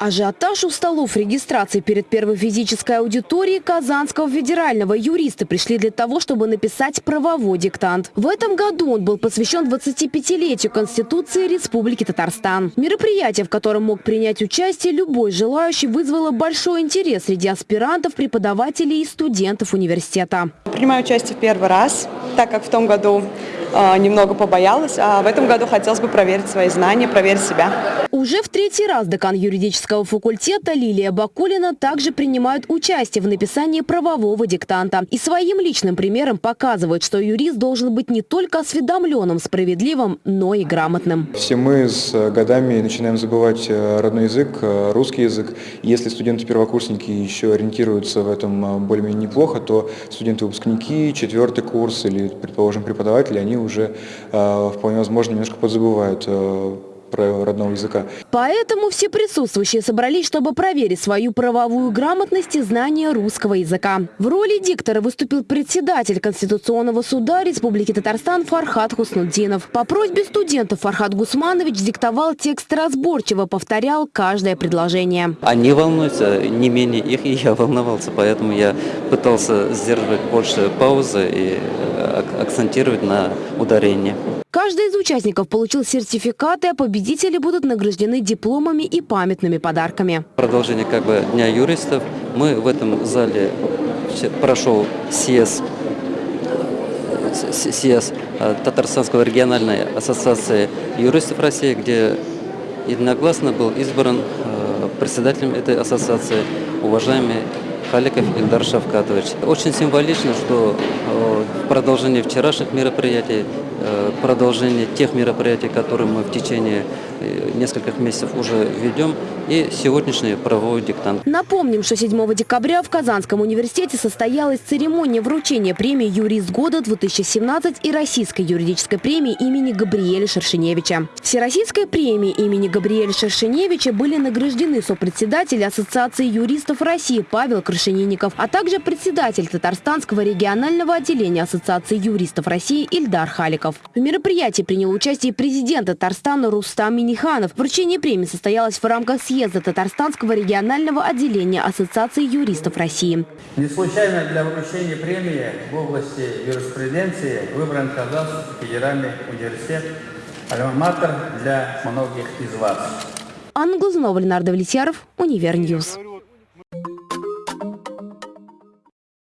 Ажиотаж у столов регистрации перед первой физической аудиторией Казанского федерального юристы пришли для того, чтобы написать правовой диктант. В этом году он был посвящен 25-летию Конституции Республики Татарстан. Мероприятие, в котором мог принять участие любой желающий, вызвало большой интерес среди аспирантов, преподавателей и студентов университета. Принимаю участие в первый раз, так как в том году немного побоялась, а в этом году хотелось бы проверить свои знания, проверить себя. Уже в третий раз декан юридического факультета Лилия Бакулина также принимает участие в написании правового диктанта. И своим личным примером показывает, что юрист должен быть не только осведомленным, справедливым, но и грамотным. Все мы с годами начинаем забывать э, родной язык, э, русский язык. Если студенты-первокурсники еще ориентируются в этом э, более-менее неплохо, то студенты-выпускники, четвертый курс или, предположим, преподаватели, они уже вполне возможно немножко подзабывают правила родного языка. Поэтому все присутствующие собрались, чтобы проверить свою правовую грамотность и знание русского языка. В роли диктора выступил председатель Конституционного суда Республики Татарстан Фархат Хуснуддинов. По просьбе студентов Фархат Гусманович диктовал текст разборчиво, повторял каждое предложение. Они волнуются, не менее их, и я волновался, поэтому я пытался сдерживать больше паузы и э, акцентировать на ударение. Каждый из участников получил сертификаты, а победители будут награждены дипломами и памятными подарками. Продолжение как бы Дня юристов. Мы в этом зале прошел съезд, съезд э, Татарстанской региональной ассоциации юристов России, где единогласно был избран э, председателем этой ассоциации уважаемый Халиков Ильдар Шавкатович. Очень символично, что э, в продолжении вчерашних мероприятий Э, продолжение тех мероприятий, которые мы в течение э, нескольких месяцев уже ведем, и сегодняшний правовой диктант. Напомним, что 7 декабря в Казанском университете состоялась церемония вручения премии «Юрист года-2017» и Российской юридической премии имени Габриэля Шершеневича. Всероссийской премии имени Габриэля Шершеневича были награждены сопредседатель Ассоциации юристов России Павел Крашенинников, а также председатель Татарстанского регионального отделения Ассоциации юристов России Ильдар Халиков. В мероприятии принял участие президент Татарстана Рустам Миниханов. Вручение премии состоялось в рамках съезда Татарстанского регионального отделения Ассоциации юристов России. Не случайно для вручения премии в области юриспруденции выбран Казанский федеральный университет альма для многих из вас. Анна Глазунова, Ленардо Влетьяров, Univer News.